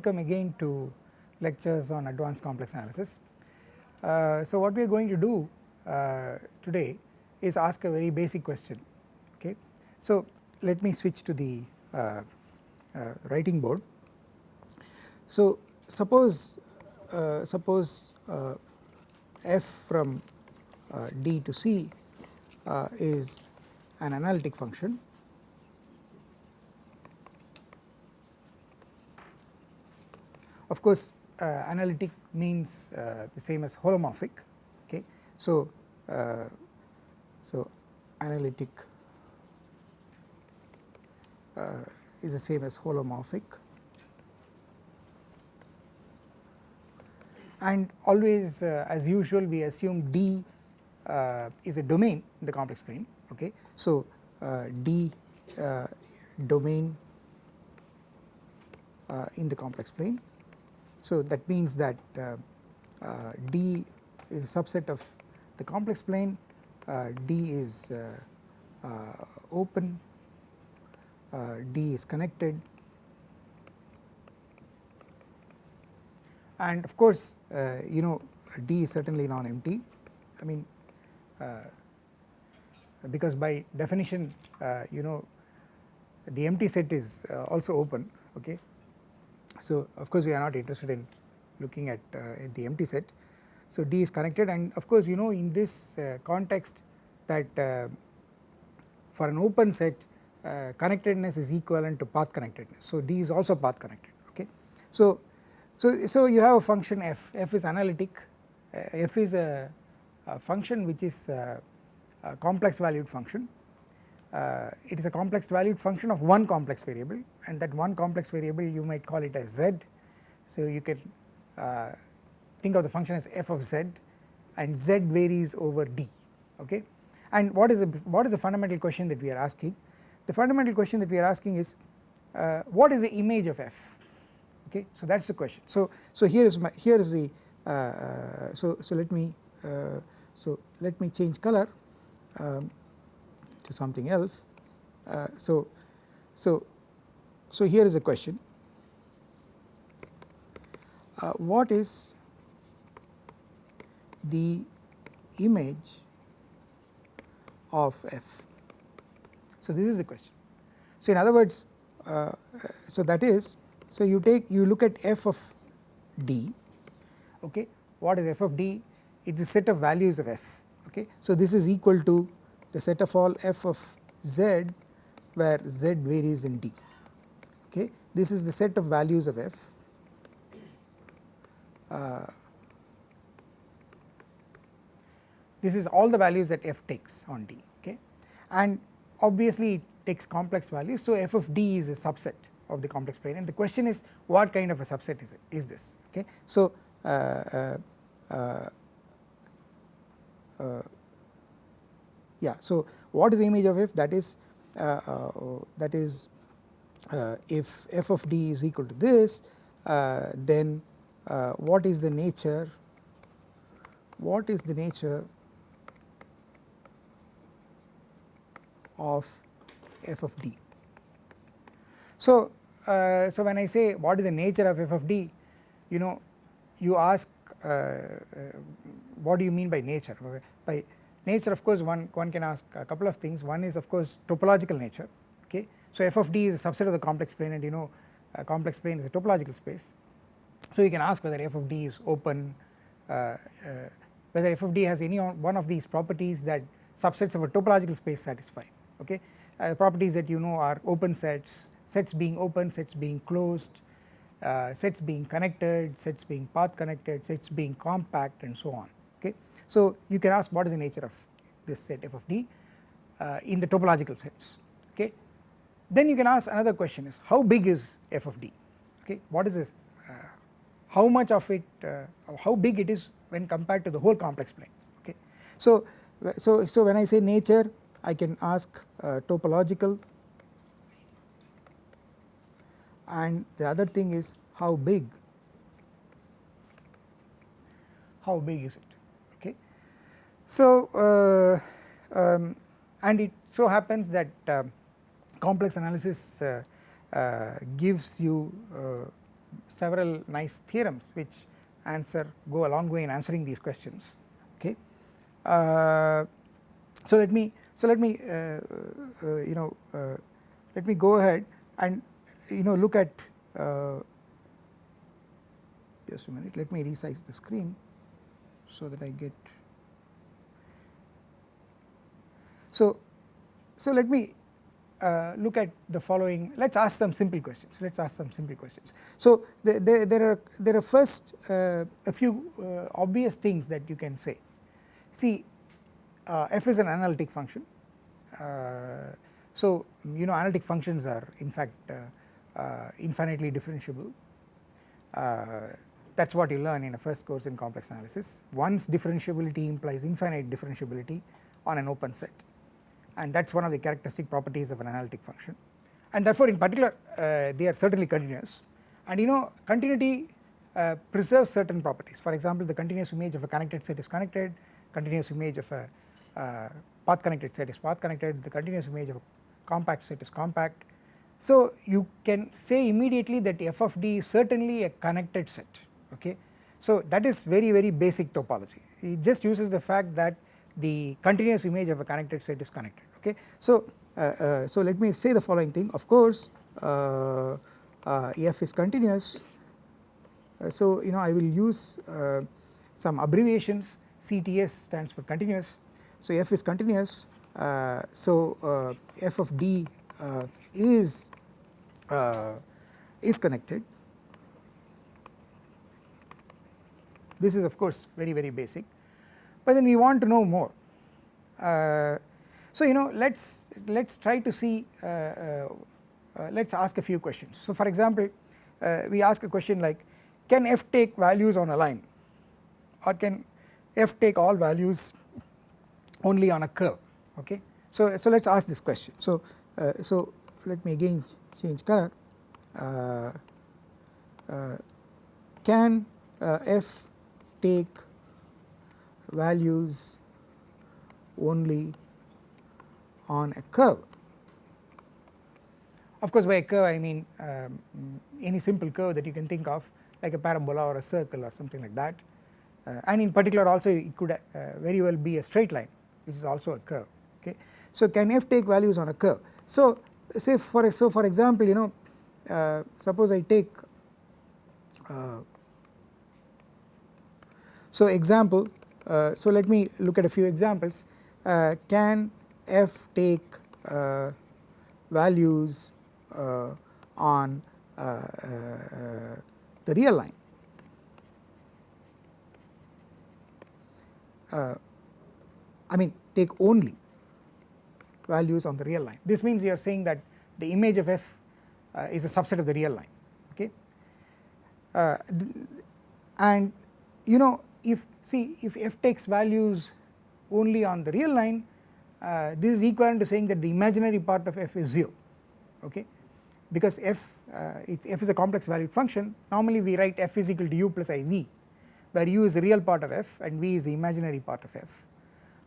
uh, welcome again to lectures on advanced complex analysis. Uh, so what we are going to do uh, today is ask a very basic question okay. So let me switch to the uh, uh, writing board. So suppose uh, suppose f from d to c is an analytic function Of course, uh, analytic means uh, the same as holomorphic. Okay, so uh, so analytic uh, is the same as holomorphic, and always uh, as usual we assume D uh, is a domain in the complex plane. Okay, so D domain in the complex plane so that means that uh, uh, D is a subset of the complex plane, uh, D is uh, uh, open, uh, D is connected. And of course you know D is certainly non-empty. I mean because by definition you know the empty set is also open okay so of course we are not interested in looking at, uh, the empty set. So D is connected and of course you know in this uh, context that uh, for an open set uh, connectedness is equivalent to path connectedness. So D is also path connected okay. So, so, so you have a function f, f is analytic, uh, f is a, a, function which is a, a complex valued function uh, it is a complex valued function of one complex variable and that one complex variable you might call it as z. So you can uh, think of the function as f of z and z varies over d okay. And what is, a, what is the fundamental question that we are asking? The fundamental question that we are asking is uh, what is the image of f okay so that is the question. So, so here is my here is the uh, uh, so, so let me so let me change color um, to something else. Uh, so, so, so here is a question uh, what is the image of f. So, this is the question. So, in other words uh, so that is so you take you look at f of d okay what is f of d it is a set of values of f okay. So, this is equal to the set of all f of z where z varies in d okay. This is the set of values of f uh, this is all the values that f takes on d okay and obviously it takes complex values so f of d is a subset of the complex plane and the question is what kind of a subset is it is this okay. So uh, uh, uh, uh yeah. So what is the image of f? That is uh, uh, that is uh, if f of d is equal to this then what is the nature what is the nature of f of d. So, uh, so when I say what is the nature of f of d you know you ask uh, uh, what do you mean by nature? By Nature of course one, one can ask a couple of things one is of course topological nature okay. So f of d is a subset of the complex plane and you know a complex plane is a topological space. So you can ask whether f of d is open uh, uh, whether f of d has any one of these properties that subsets of a topological space satisfy okay. Uh, properties that you know are open sets, sets being open, sets being closed, uh, sets being connected, sets being path connected, sets being compact and so on okay. So you can ask what is the nature of this set f of d uh, in the topological sense. Okay. Then you can ask another question is how big is f of d? Okay? What is this uh, how much of it uh, how big it is when compared to the whole complex plane? Okay. So, so, so when I say nature I can ask uh, topological. And the other thing is how big? How big is it so, uh, um, and it so happens that uh, complex analysis uh, uh, gives you several nice theorems which answer go a long way in answering these questions okay. Uh, so let me so let me uh, uh, you know let me go ahead and you know look at just a minute let me resize the screen so that I get so so let me uh, look at the following. Let us ask some simple questions. Let us ask some simple questions. So the, the, there are there are first uh, a few uh, obvious things that you can say. See uh, f is an analytic function. Uh, so you know analytic functions are in fact uh, infinitely differentiable. That is what you learn in a first course in complex analysis. Once differentiability implies infinite differentiability on an open set and that is one of the characteristic properties of an analytic function. And therefore in particular uh, they are certainly continuous. And you know continuity uh, preserves certain properties. For example the continuous image of a connected set is connected continuous image of a uh, path connected set is path connected the continuous image of a compact set is compact. So you can say immediately that f of d is certainly a connected set okay? So that is very very basic topology. It just uses the fact that the continuous image of a connected set is connected okay. So, uh, uh, so let me say the following thing. Of course uh, uh f is continuous. Uh, so you know I will use uh, some abbreviations. CTS stands for continuous. So f is continuous. So f of d is is connected. This is of course very very basic. But then we want to know more. Uh, so you know let us let us try to see uh, uh, let us ask a few questions. So for example we ask a question like can f take values on a line or can f take all values only on a curve okay. So, so let us ask this question. So, uh, so let me again change color uh, uh, can f take values only on a curve. Of course by a curve I mean um, any simple curve that you can think of like a parabola or a circle or something like that uh, and in particular also it could uh, very well be a straight line which is also a curve okay. So can f take values on a curve. So say for so for example you know uh, suppose I take uh, so example uh, so let me look at a few examples uh, can f take uh, values uh, on uh, uh, the real line. I mean take only values on the real line. This means you are saying that the image of f is a subset of the real line okay? And you know if see if f takes values only on the real line uh, this is equivalent to saying that the imaginary part of f is 0 okay? Because f uh, f is a complex valued function. Normally we write f is equal to u plus iv where u is the real part of f and v is the imaginary part of f.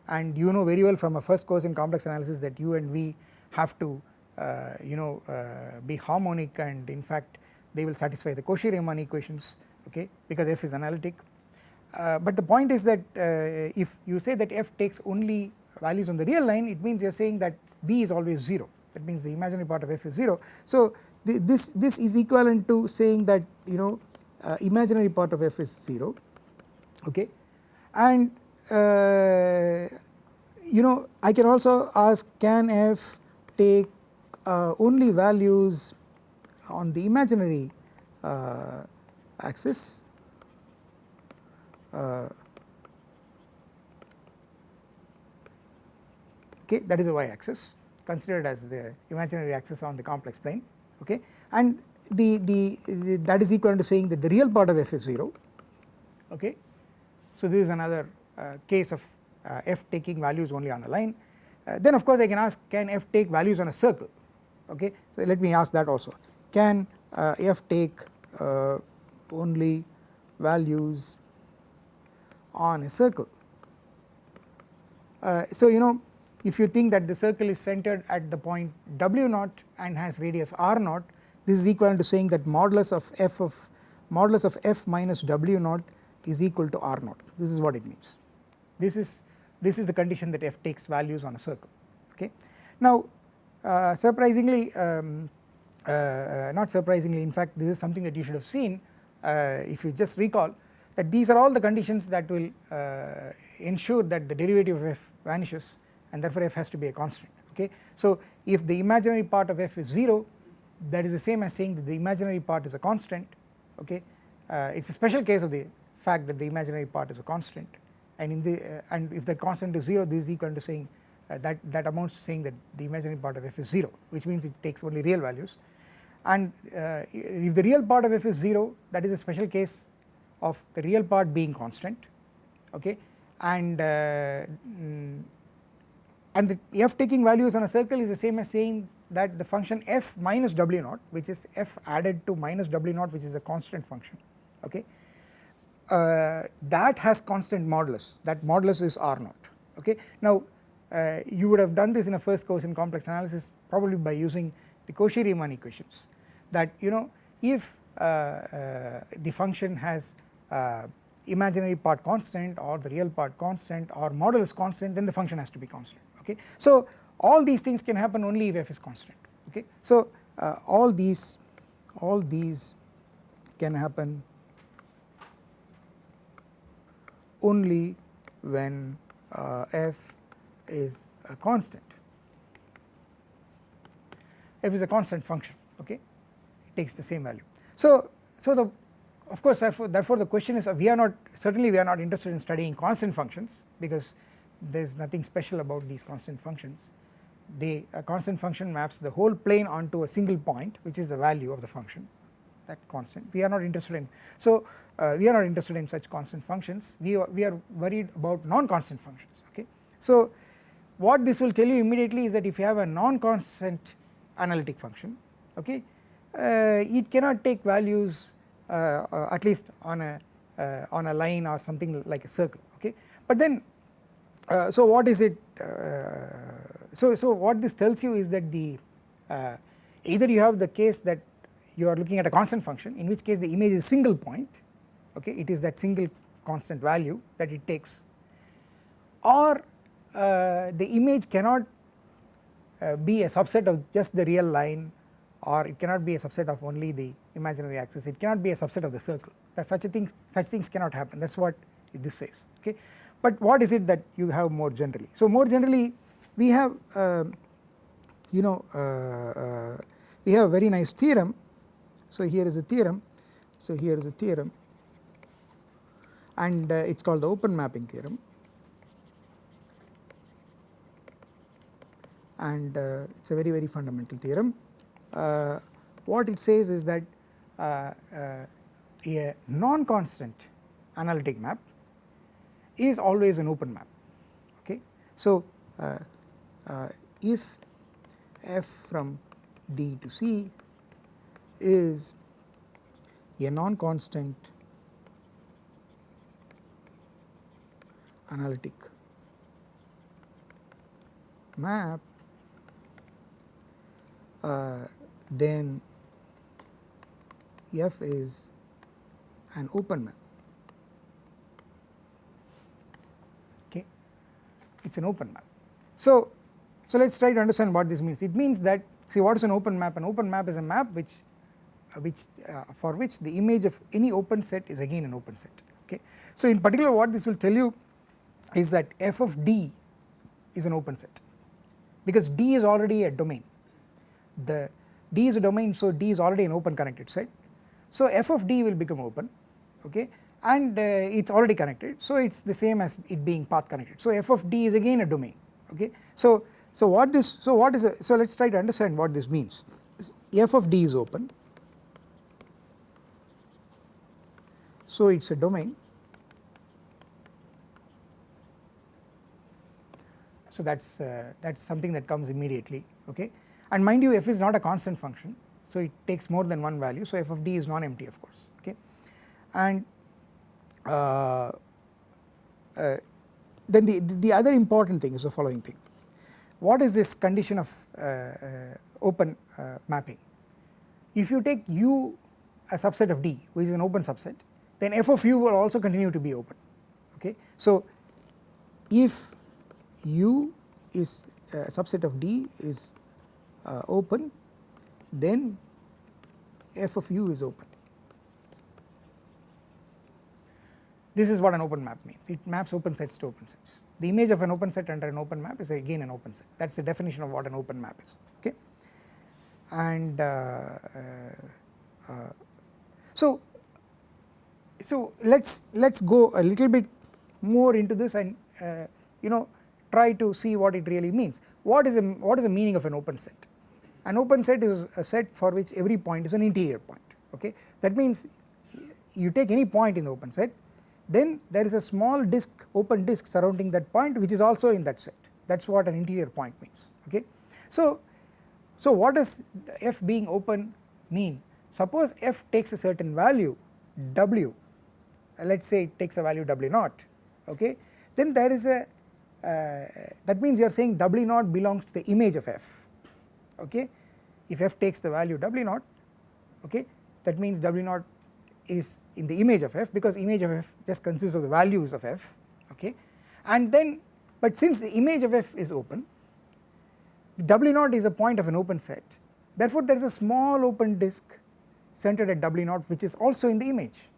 And you know very well from a first course in complex analysis that u and v have to uh, you know uh, be harmonic and in fact they will satisfy the Cauchy-Riemann equations okay? Because f is analytic. Uh, but the point is that uh, if you say that f takes only values on the real line it means you are saying that b is always 0 that means the imaginary part of f is 0. So this, this is equivalent to saying that you know uh, imaginary part of f is 0 okay? And uh, you know I can also ask can f take uh, only values on the imaginary uh, axis okay that is the y axis considered as the imaginary axis on the complex plane okay and the, the, the that is equivalent to saying that the real part of f is 0 okay. So this is another uh, case of uh, f taking values only on a line uh, then of course I can ask can f take values on a circle okay so let me ask that also can uh, f take uh, only values on a circle. Uh, so you know if you think that the circle is centered at the point w naught and has radius r naught this is equivalent to saying that modulus of f of modulus of f minus w naught is equal to r naught. This is what it means. This is this is the condition that f takes values on a circle. Okay. Now uh, surprisingly um, uh, uh, not surprisingly in fact this is something that you should have seen uh, if you just recall that these are all the conditions that will uh, ensure that the derivative of f vanishes and therefore f has to be a constant okay. So if the imaginary part of f is 0 that is the same as saying that the imaginary part is a constant okay? Uh, it is a special case of the fact that the imaginary part is a constant. And in the uh, and if the constant is 0 this is equal to saying uh, that that amounts to saying that the imaginary part of f is 0 which means it takes only real values. And uh, if the real part of f is 0 that is a special case of the real part being constant okay? And uh, mm, and the f taking values on a circle is the same as saying that the function f minus w naught which is f added to minus w naught which is a constant function okay uh, that has constant modulus that modulus is r naught okay. Now uh, you would have done this in a first course in complex analysis probably by using the Cauchy-Riemann equations that you know if uh, uh the function has uh, imaginary part constant or the real part constant or modulus constant then the function has to be constant okay. So all these things can happen only if f is constant okay. So uh, all these all these can happen only when uh, f is a constant f is a constant function okay it takes the same value. So so the of course therefore, the question is uh, we are not certainly we are not interested in studying constant functions because there is nothing special about these constant functions. They a constant function maps the whole plane onto a single point which is the value of the function that constant. We are not interested in so uh, we are not interested in such constant functions. We are, we are worried about non-constant functions okay. So what this will tell you immediately is that if you have a non-constant analytic function okay uh, it cannot take values at least on a uh, on a line or something like a circle okay? But then uh, so what is it so so what this tells you is that the either you have the case that you are looking at a constant function in which case the image is single point okay? It is that single constant value that it takes. Or uh, the image cannot uh, be a subset of just the real line or it cannot be a subset of only the imaginary axis. It cannot be a subset of the circle. That such a thing such things cannot happen. That is what this says okay. But what is it that you have more generally? So more generally we have uh, you know uh, uh, we have a very nice theorem. So here is a theorem. So here is a theorem. And uh, it is called the open mapping theorem. And uh, it is a very very fundamental theorem. Uh, what it says is that uh, uh, a non-constant analytic map is always an open map okay. So uh, if f from D to C is a non-constant analytic map uh, then f is an open map. Okay? It is an open map. So, so let us try to understand what this means. It means that see what is an open map? An open map is a map which uh, which uh, for which the image of any open set is again an open set. Okay. So in particular what this will tell you is that f of d is an open set because d is already a domain. The d is a domain so d is already an open connected set. So f of d will become open okay? And uh, it is already connected so it is the same as it being path connected. So f of d is again a domain okay? So so what this so what is a, so let us try to understand what this means. F of d is open. So it is a domain. So that is uh, that is something that comes immediately okay and mind you f is not a constant function. So it takes more than one value. So f of d is non-empty of course. Okay? And uh, uh, then the, the other important thing is the following thing. What is this condition of uh, uh open uh, mapping? If you take u a subset of D which is an open subset then f of u will also continue to be open. Okay. So if u is a subset of D is uh, open then f of u is open. This is what an open map means it maps open sets to open sets. The image of an open set under an open map is again an open set that is the definition of what an open map is okay. And uh, uh, uh so so let us let us go a little bit more into this and uh, you know try to see what it really means. What is, a, what is the meaning of an open set? An open set is a set for which every point is an interior point okay. That means you take any point in the open set then there is a small disk open disk surrounding that point which is also in that set that is what an interior point means okay. So, so what does f being open mean? Suppose f takes a certain value w let us say it takes a value w naught okay then there is a uh, that means you are saying W naught belongs to the image of f okay? If f takes the value W naught okay? That means W naught is in the image of f because image of f just consists of the values of f okay? And then but since the image of f is open W naught is a point of an open set. Therefore there is a small open disk centered at W naught which is also in the image.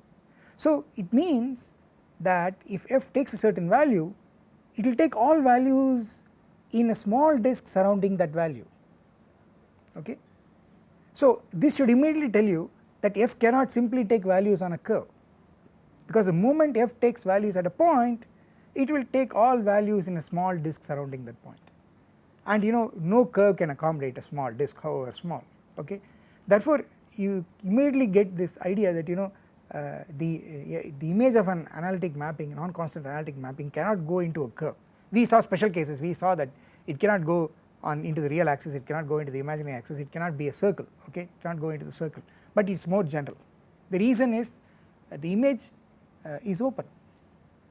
So it means that if f takes a certain value it will take all values in a small disk surrounding that value okay. So this should immediately tell you that f cannot simply take values on a curve because the moment f takes values at a point it will take all values in a small disk surrounding that point and you know no curve can accommodate a small disk however small okay. Therefore you immediately get this idea that you know uh, the, uh, the image of an analytic mapping non-constant analytic mapping cannot go into a curve. We saw special cases we saw that it cannot go on into the real axis it cannot go into the imaginary axis it cannot be a circle okay it cannot go into the circle but it is more general. The reason is uh, the image uh, is open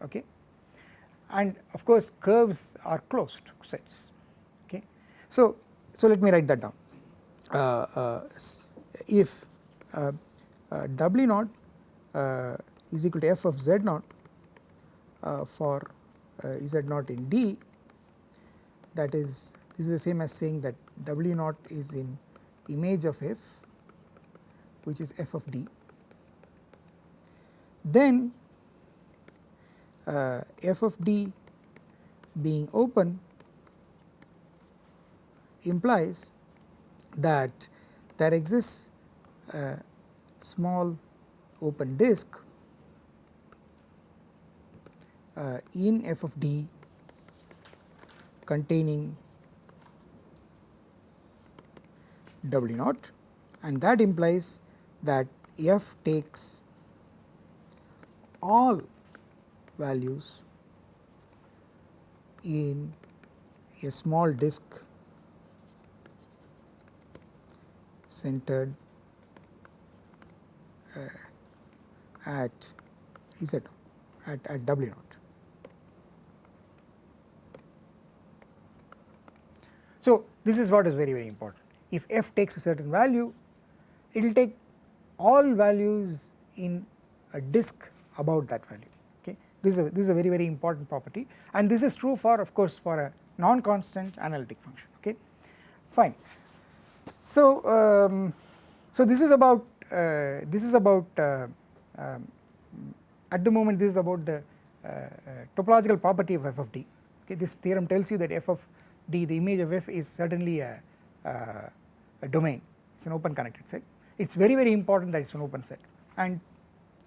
okay and of course curves are closed sets okay. So, so let me write that down uh, if W naught uh, is equal to f of z naught uh, for uh, z naught in D that is this is the same as saying that W naught is in image of f which is f of D. Then uh, f of D being open implies that there exists a small open disk uh, in f of d containing w naught and that implies that f takes all values in a small disk centered uh, at Z at, at W naught. So, this is what is very very important if f takes a certain value it will take all values in a disk about that value okay? This is a, this is a very very important property. And this is true for of course for a non constant analytic function okay? Fine. So, um, so this is about uh, this is about uh, um, at the moment this is about the uh, uh, topological property of f of d okay? This theorem tells you that f of d the image of f is certainly a, uh, a domain. It is an open connected set. It is very very important that it is an open set. And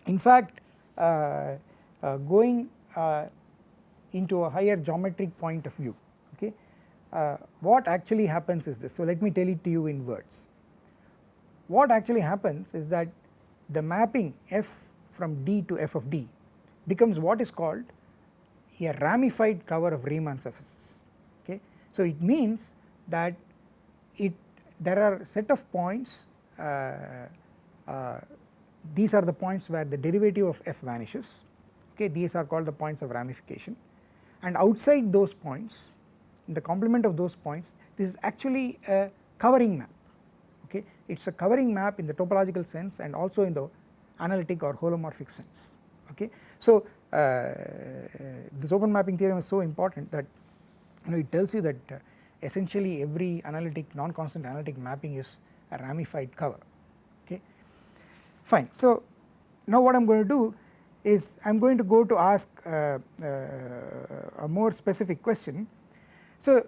in fact uh, uh going uh, into a higher geometric point of view okay uh, what actually happens is this. So let me tell it to you in words. What actually happens is that the mapping f from D to f of D becomes what is called a ramified cover of Riemann surfaces okay. So it means that it there are set of points uh, uh, these are the points where the derivative of f vanishes. Okay these are called the points of ramification. And outside those points in the complement of those points this is actually a covering map. Okay it is a covering map in the topological sense and also in the analytic or holomorphic sense. Okay. So uh, this open mapping theorem is so important that you know it tells you that uh, essentially every analytic non-constant analytic mapping is a ramified cover okay fine. So now what I am going to do is I am going to go to ask uh, uh, a more specific question. So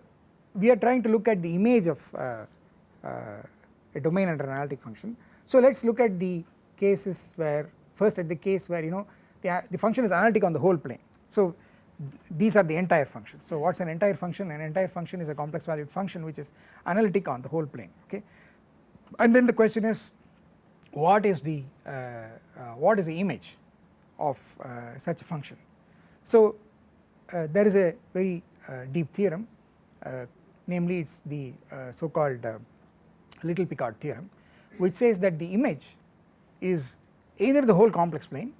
we are trying to look at the image of uh, uh a domain under an analytic function. So let us look at the cases where first at the case where you know the, the function is analytic on the whole plane. So these are the entire functions. So what is an entire function? An entire function is a complex valued function which is analytic on the whole plane okay. And then the question is what is the uh, uh, what is the image of uh, such a function. So uh, there is a very uh, deep theorem uh, namely it is the so called little Picard theorem which says that the image is either the whole complex plane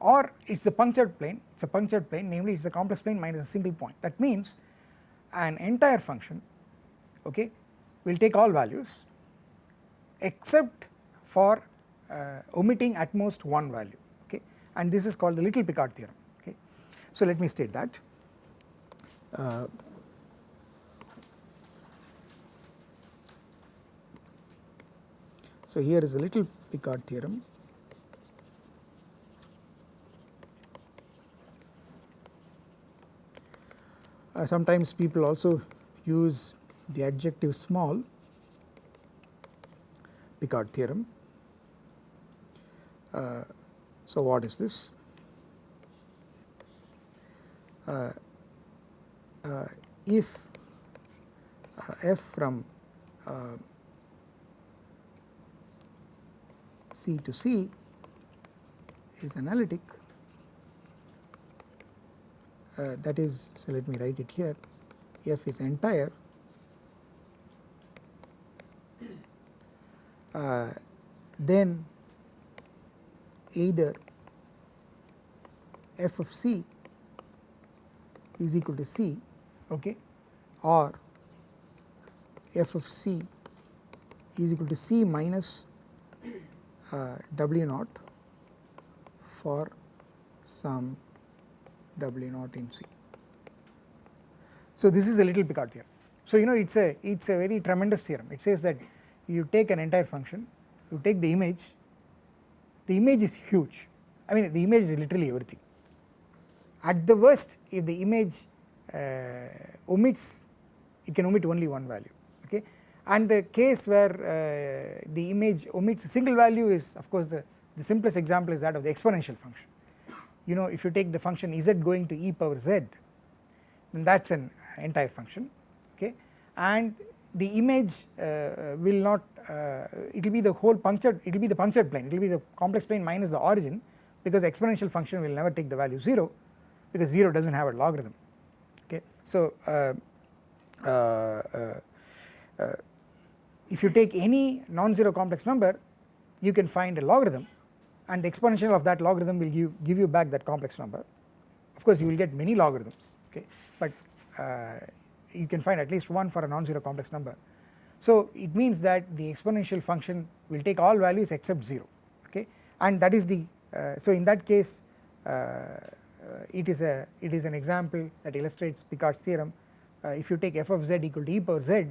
or it is the punctured plane. It is a punctured plane. Namely it is a complex plane minus a single point. That means an entire function okay will take all values except for uh, omitting at most one value okay? And this is called the little Picard theorem okay. So let me state that. Uh, so here is a little Picard theorem Uh, sometimes people also use the adjective small Picard theorem. Uh, so what is this? Uh, uh if uh, f from uh, C to C is analytic uh, that is so let me write it here. F is entire. Uh, then either f of c is equal to c okay or f of c is equal to c minus uh, w naught for some W naught in C. So this is a little Picard theorem. So you know it is a it is a very tremendous theorem. It says that you take an entire function you take the image the image is huge. I mean the image is literally everything. At the worst if the image uh, omits it can omit only one value okay? And the case where uh, the image omits a single value is of course the, the simplest example is that of the exponential function you know if you take the function z going to e power z then that is an entire function okay and the image uh, will not uh, it will be the whole punctured it will be the punctured plane it will be the complex plane minus the origin because exponential function will never take the value 0 because 0 does not have a logarithm okay. So uh, uh, uh, uh if you take any non-zero complex number you can find a logarithm and the exponential of that logarithm will give, give you back that complex number. Of course you will get many logarithms okay but uh, you can find at least one for a non-zero complex number. So it means that the exponential function will take all values except 0 okay and that is the uh, so in that case uh, it is a it is an example that illustrates Picard's theorem uh, if you take f of z equal to e power z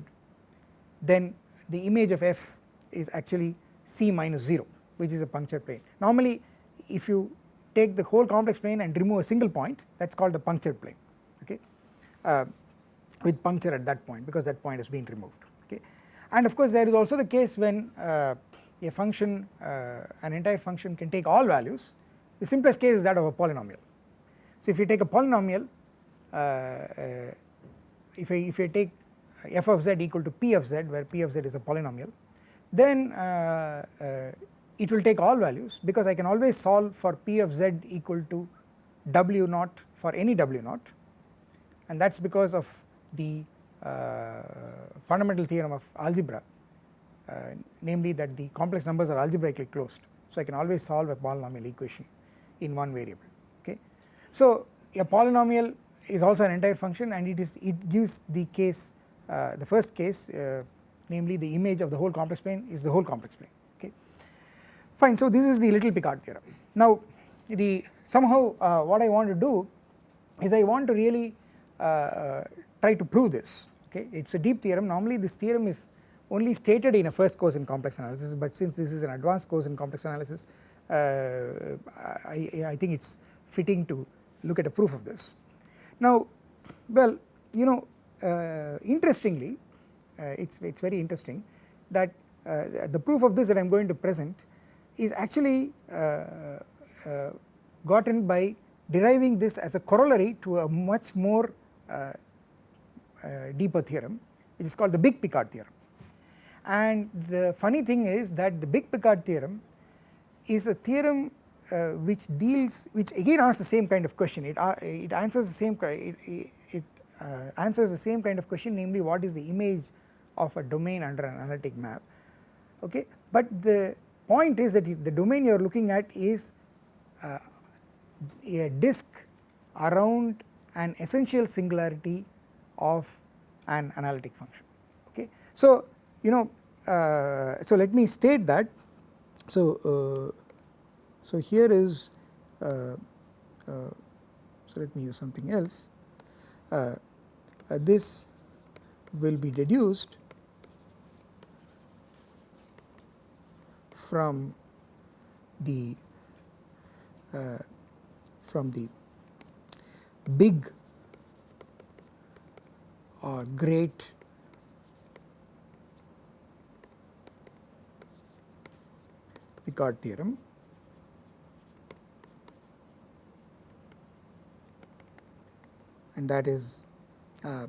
then the image of f is actually c minus 0 which is a punctured plane. Normally if you take the whole complex plane and remove a single point that is called a punctured plane okay uh, with puncture at that point because that point has been removed okay. And of course there is also the case when uh, a function uh, an entire function can take all values the simplest case is that of a polynomial. So if you take a polynomial uh, uh, if I if I take f of z equal to p of z where p of z is a polynomial then uh, it will take all values because I can always solve for p of z equal to w naught for any w naught and that is because of the uh, fundamental theorem of algebra uh, namely that the complex numbers are algebraically closed. So I can always solve a polynomial equation in one variable okay. So a polynomial is also an entire function and it is it gives the case uh, the first case uh, namely the image of the whole complex plane is the whole complex plane. Fine so this is the little Picard theorem. Now the somehow uh, what I want to do is I want to really uh, uh, try to prove this okay it is a deep theorem normally this theorem is only stated in a first course in complex analysis but since this is an advanced course in complex analysis uh, I, I think it is fitting to look at a proof of this. Now well you know uh, interestingly it's it's very interesting that the proof of this that I am going to present is actually gotten by deriving this as a corollary to a much more uh, uh, deeper theorem which is called the big Picard theorem. And the funny thing is that the big Picard theorem is a theorem uh, which deals which again asks the same kind of question. It, uh, it answers the same it, it uh, answers the same kind of question namely what is the image of a domain under an analytic map? Okay? But the point is that the domain you are looking at is uh, a disk around an essential singularity of an analytic function okay. So you know uh, so let me state that so uh, so here is uh, uh so let me use something else uh, this will be deduced from the from the big or great Picard theorem. And that is uh,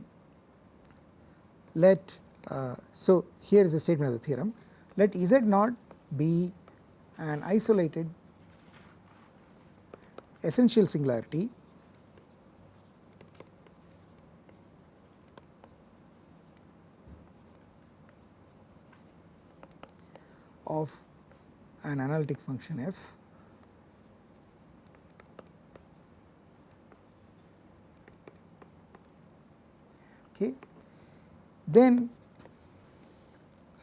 let uh, so here is a statement of the theorem. Let Z naught be an isolated essential singularity. Of an analytic function f. Okay. Then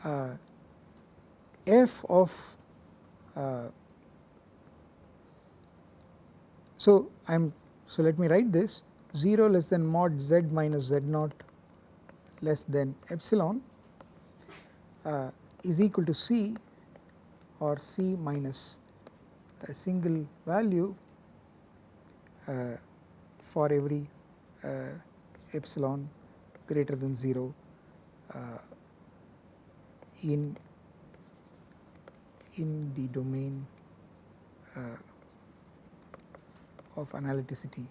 uh, f of uh, so I am so let me write this 0 less than mod z minus z naught less than epsilon uh, is equal to c or c minus a single value uh, for every uh, epsilon greater than 0 uh, in in the domain uh, of analyticity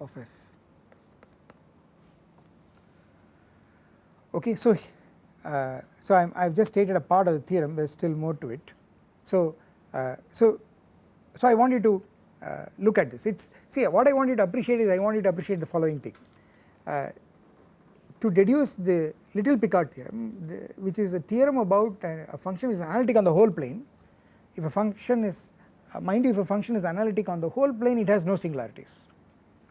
of f. Okay, so uh, so I'm, I've just stated a part of the theorem. There's still more to it. So uh, so so I want you to uh, look at this. It's see what I want you to appreciate is I want you to appreciate the following thing. Uh, to deduce the little Picard theorem, the, which is a theorem about a, a function is analytic on the whole plane. If a function is uh, mind you if a function is analytic on the whole plane it has no singularities.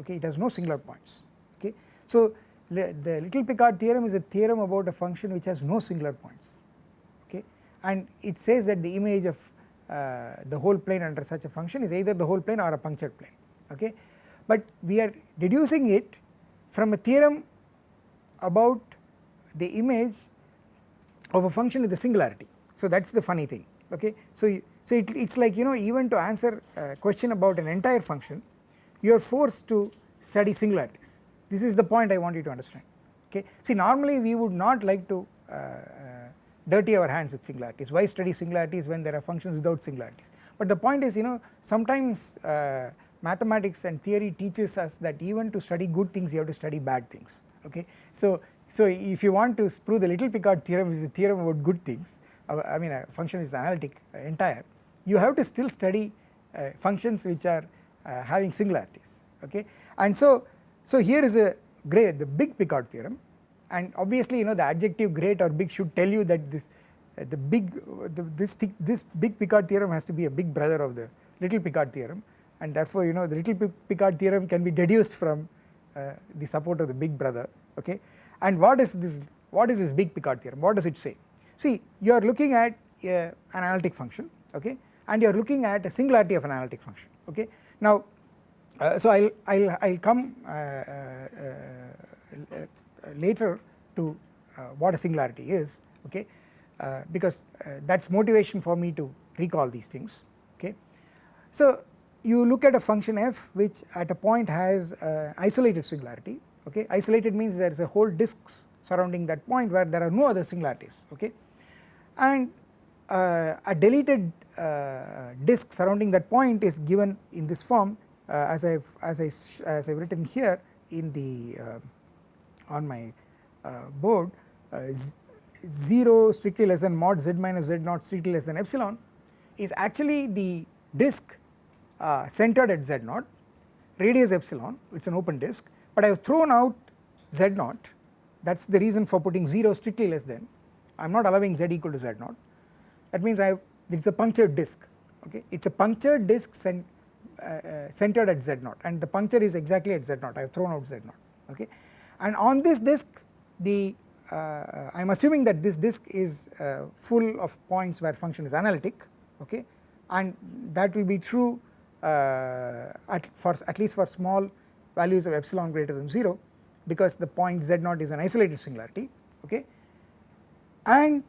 Okay it has no singular points. Okay. So the little Picard theorem is a theorem about a function which has no singular points. Okay and it says that the image of uh, the whole plane under such a function is either the whole plane or a punctured plane. Okay but we are deducing it from a theorem about the image of a function with a singularity so that is the funny thing okay so so it is like you know even to answer a question about an entire function you are forced to study singularities. This is the point I want you to understand okay. See normally we would not like to uh, uh, dirty our hands with singularities. Why study singularities when there are functions without singularities? But the point is you know sometimes uh, mathematics and theory teaches us that even to study good things you have to study bad things okay. So so if you want to prove the little Picard theorem which is a theorem about good things uh, I mean a function is analytic uh, entire you have to still study uh, functions which are uh, having singularities okay? And so so here is a great the big Picard theorem. And obviously you know the adjective great or big should tell you that this uh, the big the, this this big Picard theorem has to be a big brother of the little Picard theorem. And therefore you know the little Picard theorem can be deduced from uh, the support of the big brother okay and what is this what is this big Picard theorem? What does it say? See you are looking at an analytic function okay? And you are looking at a singularity of an analytic function okay? Now uh, so I'll I'll I'll come uh, uh, uh later to uh, what a singularity is okay? Because that's motivation for me to recall these things okay? So you look at a function f which at a point has isolated singularity okay? Isolated means there is a whole disk surrounding that point where there are no other singularities okay? And uh, a deleted uh, disk surrounding that point is given in this form uh, as I've as I as I've written here in the uh, on my uh, board uh, 0 strictly less than mod z minus z naught strictly less than epsilon is actually the disk centered at z naught radius epsilon it is an open disk but I have thrown out z naught. That is the reason for putting 0 strictly less than. I am not allowing z equal to z naught. That means I it is a punctured disk okay? It is a punctured disk cent, uh, uh, centered at z naught and the puncture is exactly at z naught. I have thrown out z naught okay? And on this disk the uh, I am assuming that this disk is uh, full of points where function is analytic okay? And that will be true uh, at for at least for small values of epsilon greater than 0 because the point z naught is an isolated singularity okay? And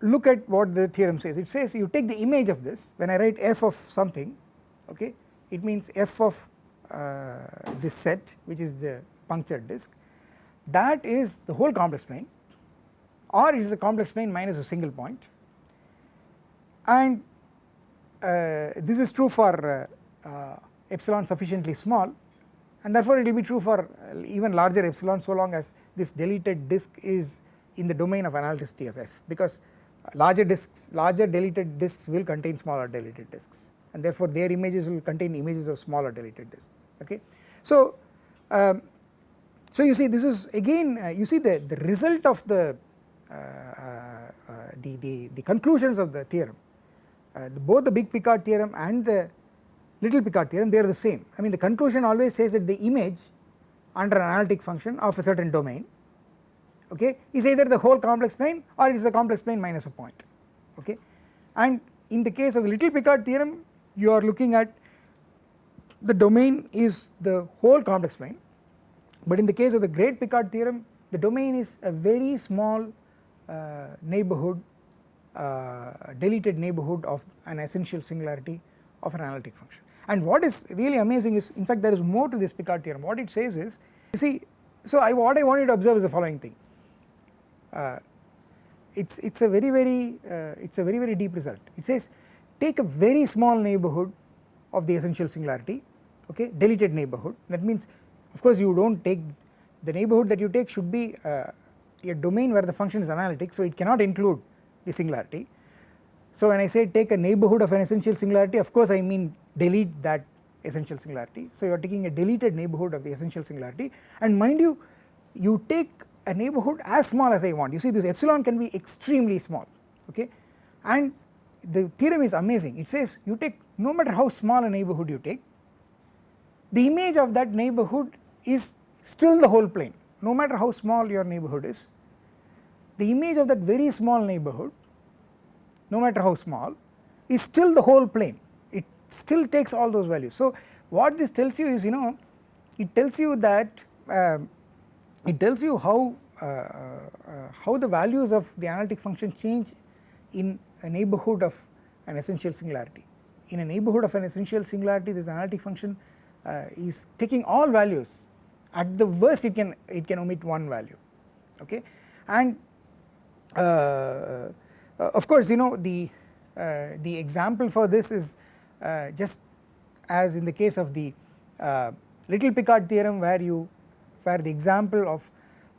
look at what the theorem says. It says you take the image of this when I write f of something okay it means f of uh, this set which is the punctured disk that is the whole complex plane or it is the complex plane minus a single point. And uh, this is true for uh, uh epsilon sufficiently small and therefore it will be true for even larger epsilon so long as this deleted disk is in the domain of analyticity of f because larger disks larger deleted disks will contain smaller deleted disks. And therefore their images will contain images of smaller deleted disks. Okay. So um, so you see this is again uh, you see the, the result of the, uh, uh, the, the, the, conclusions of the theorem. Uh, both the big Picard theorem and the little Picard theorem they are the same. I mean the conclusion always says that the image under an analytic function of a certain domain okay is either the whole complex plane or it is the complex plane minus a point okay. And in the case of the little Picard theorem you are looking at the domain is the whole complex plane but in the case of the great Picard theorem the domain is a very small uh, neighbourhood uh, deleted neighbourhood of an essential singularity of an analytic function and what is really amazing is in fact there is more to this Picard theorem. What it says is you see so I what I want you to observe is the following thing. Uh, it's it's a very very uh, it's a very very deep result. It says take a very small neighbourhood of the essential singularity okay deleted neighbourhood that means of course you do not take the neighbourhood that you take should be uh, a domain where the function is analytic so it cannot include the singularity. So when I say take a neighbourhood of an essential singularity of course I mean delete that essential singularity. So you are taking a deleted neighbourhood of the essential singularity. And mind you you take a neighbourhood as small as I want. You see this epsilon can be extremely small okay? And the theorem is amazing. It says you take no matter how small a neighbourhood you take the image of that neighbourhood is still the whole plane. No matter how small your neighbourhood is the image of that very small neighbourhood no matter how small is still the whole plane it still takes all those values. So what this tells you is you know it tells you that uh, it tells you how uh, uh, how the values of the analytic function change in a neighbourhood of an essential singularity. In a neighbourhood of an essential singularity this analytic function uh, is taking all values at the worst it can it can omit one value okay and uh, of course you know the uh, the example for this is uh, just as in the case of the little Picard theorem where you where the example of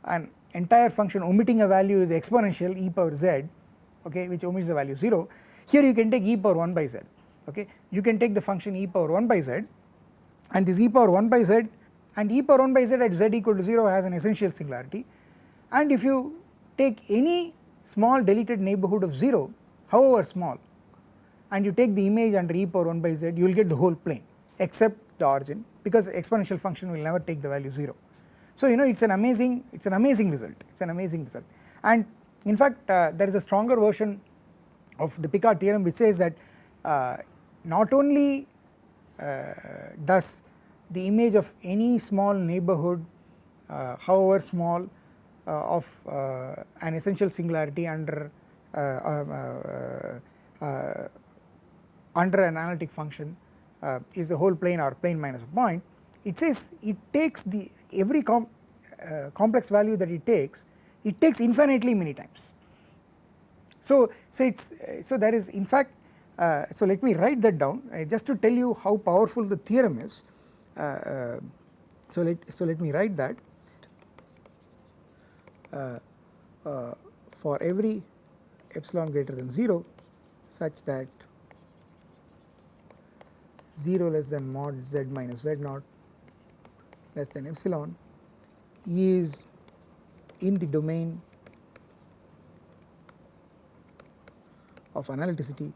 an entire function omitting a value is exponential e power z okay which omits the value 0 here you can take e power 1 by z okay. You can take the function e power 1 by z and this e power 1 by z and e power 1 by z at z equal to 0 has an essential singularity. And if you take any small deleted neighbourhood of 0 however small and you take the image under e power 1 by z you will get the whole plane except the origin because exponential function will never take the value 0 So you know it is an amazing it is an amazing result it is an amazing result. And in fact uh, there is a stronger version of the Picard theorem which says that uh, not only uh, does the image of any small neighborhood uh, however small of uh, an essential singularity under under an analytic function is a whole plane or plane minus a point. It says it takes the every com complex value that it takes it takes infinitely many times. So, so it is so there is in fact uh, so let me write that down uh, just to tell you how powerful the theorem is. Uh, uh so let so let me write that. uh, uh, for every epsilon greater than 0 such that 0 less than mod z minus z naught less than epsilon is in the domain of analyticity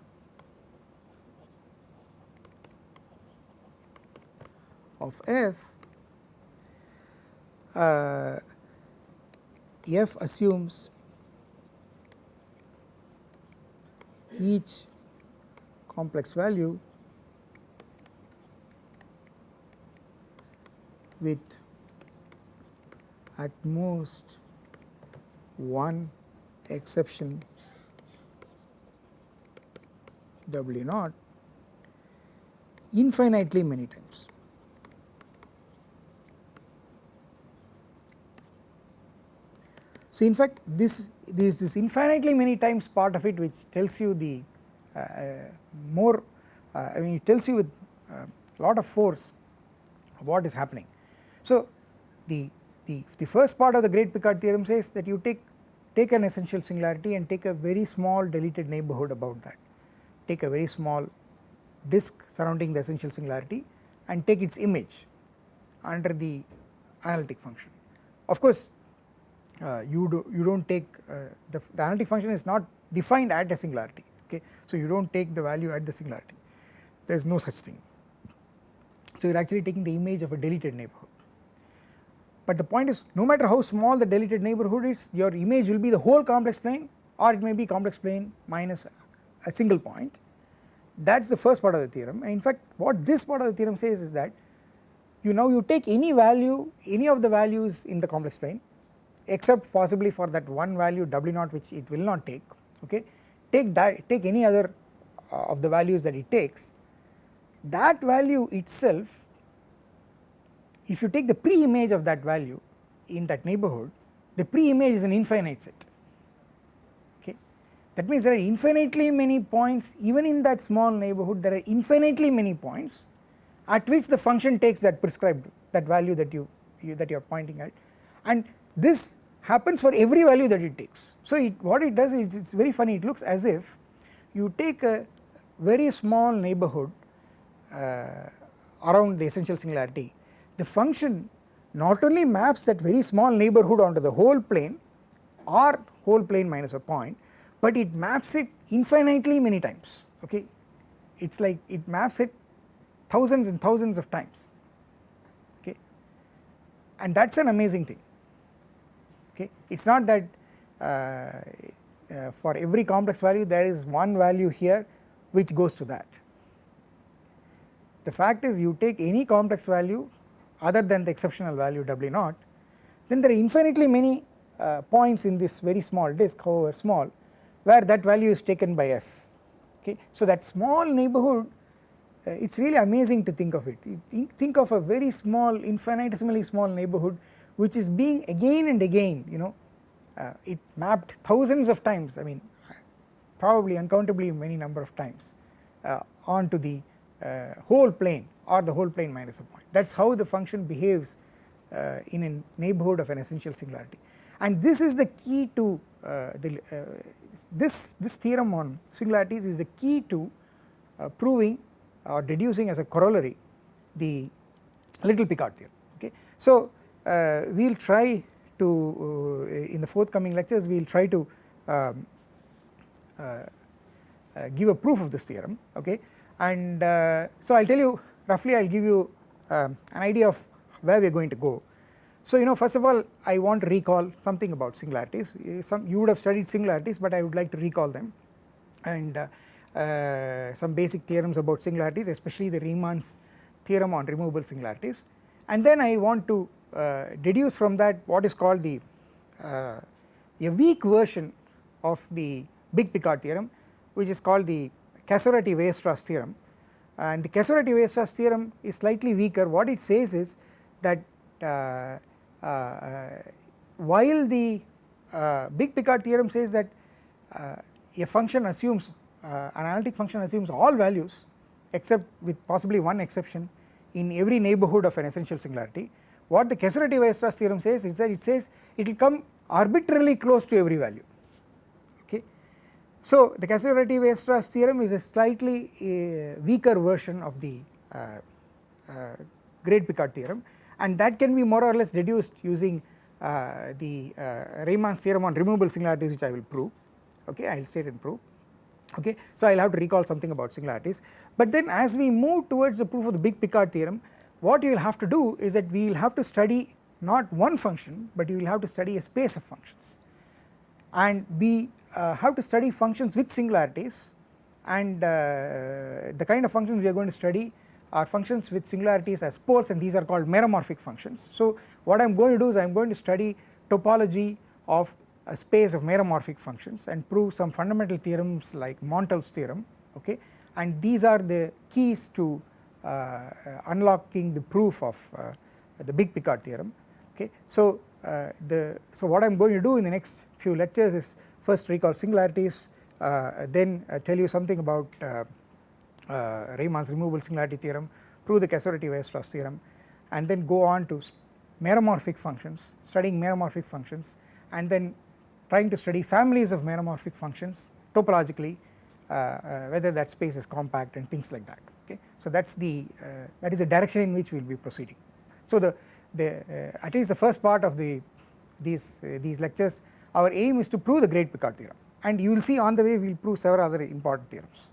of f uh, f assumes each complex value with at most one exception W naught infinitely many times. So, in fact this this this infinitely many times part of it which tells you the uh, uh more uh, I mean it tells you with a uh, lot of force what is happening. So, the the the first part of the great Picard theorem says that you take take an essential singularity and take a very small deleted neighborhood about that take a very small disk surrounding the essential singularity and take its image under the analytic function. Of course uh, you do you do not take uh, the, the analytic function is not defined at a singularity okay? So you do not take the value at the singularity. There is no such thing. So you are actually taking the image of a deleted neighborhood. But the point is no matter how small the deleted neighborhood is your image will be the whole complex plane or it may be complex plane minus a single point. That is the first part of the theorem. And in fact what this part of the theorem says is that you now you take any value any of the values in the complex plane except possibly for that one value w naught which it will not take okay? Take that take any other uh, of the values that it takes. That value itself if you take the pre-image of that value in that neighborhood the pre-image is an infinite set okay? That means there are infinitely many points even in that small neighborhood there are infinitely many points at which the function takes that prescribed that value that you, you that you are pointing at. And this happens for every value that it takes. So it, what it does is it is very funny. It looks as if you take a very small neighborhood uh, around the essential singularity. The function not only maps that very small neighborhood onto the whole plane or whole plane minus a point but it maps it infinitely many times okay? It is like it maps it thousands and thousands of times okay? And that is an amazing thing okay? It is not that uh, uh, for every complex value there is one value here which goes to that. The fact is you take any complex value other than the exceptional value w naught then there are infinitely many uh, points in this very small disk however small where that value is taken by f. Okay. So that small neighborhood uh, it is really amazing to think of it. Think, think of a very small infinitesimally small neighborhood which is being again and again you know uh, it mapped thousands of times. I mean probably uncountably many number of times uh, onto the uh, whole plane or the whole plane minus a point. That is how the function behaves uh, in a neighborhood of an essential singularity. And this is the key to uh, the this, this theorem on singularities is the key to proving or deducing as a corollary the little Picard theorem okay. So we will try to uh, in the forthcoming lectures we will try to um, uh, uh, give a proof of this theorem okay? And uh, so I will tell you roughly I will give you um, an idea of where we are going to go. So you know first of all I want to recall something about singularities, some you would have studied singularities but I would like to recall them. And uh, uh, some basic theorems about singularities especially the Riemann's theorem on removable singularities. And then I want to uh, deduce from that what is called the uh, a weak version of the big Picard theorem which is called the Casorati-Weierstrass theorem and the Casorati-Weierstrass theorem is slightly weaker what it says is that uh, uh, while the uh, big Picard theorem says that uh, a function assumes uh, an analytic function assumes all values except with possibly one exception in every neighbourhood of an essential singularity. What the Casorati-Weierstrass theorem says is that it says it will come arbitrarily close to every value. Okay. So the Casorati-Weierstrass theorem is a slightly uh, weaker version of the uh, uh, great Picard theorem and that can be more or less deduced using uh, the uh, Riemann's theorem on removable singularities which I will prove. Okay? I will state and prove. Okay. So I will have to recall something about singularities. But then as we move towards the proof of the big Picard theorem what you will have to do is that we will have to study not one function but you will have to study a space of functions. And we uh, have to study functions with singularities. And uh, the kind of functions we are going to study are functions with singularities as poles and these are called meromorphic functions. So what I am going to do is I am going to study topology of a space of meromorphic functions and prove some fundamental theorems like Montel's theorem okay? And these are the keys to unlocking the proof of uh, the big Picard theorem okay. So uh, the so what I am going to do in the next few lectures is first recall singularities uh, then uh, tell you something about uh, Riemann's removable singularity theorem prove the Casorati-Weierstrass theorem and then go on to meromorphic functions studying meromorphic functions and then trying to study families of meromorphic functions topologically uh, uh, whether that space is compact and things like that okay. So that is the uh, that is the direction in which we will be proceeding. So the, the at least the first part of the these these lectures our aim is to prove the great Picard theorem and you will see on the way we will prove several other important theorems.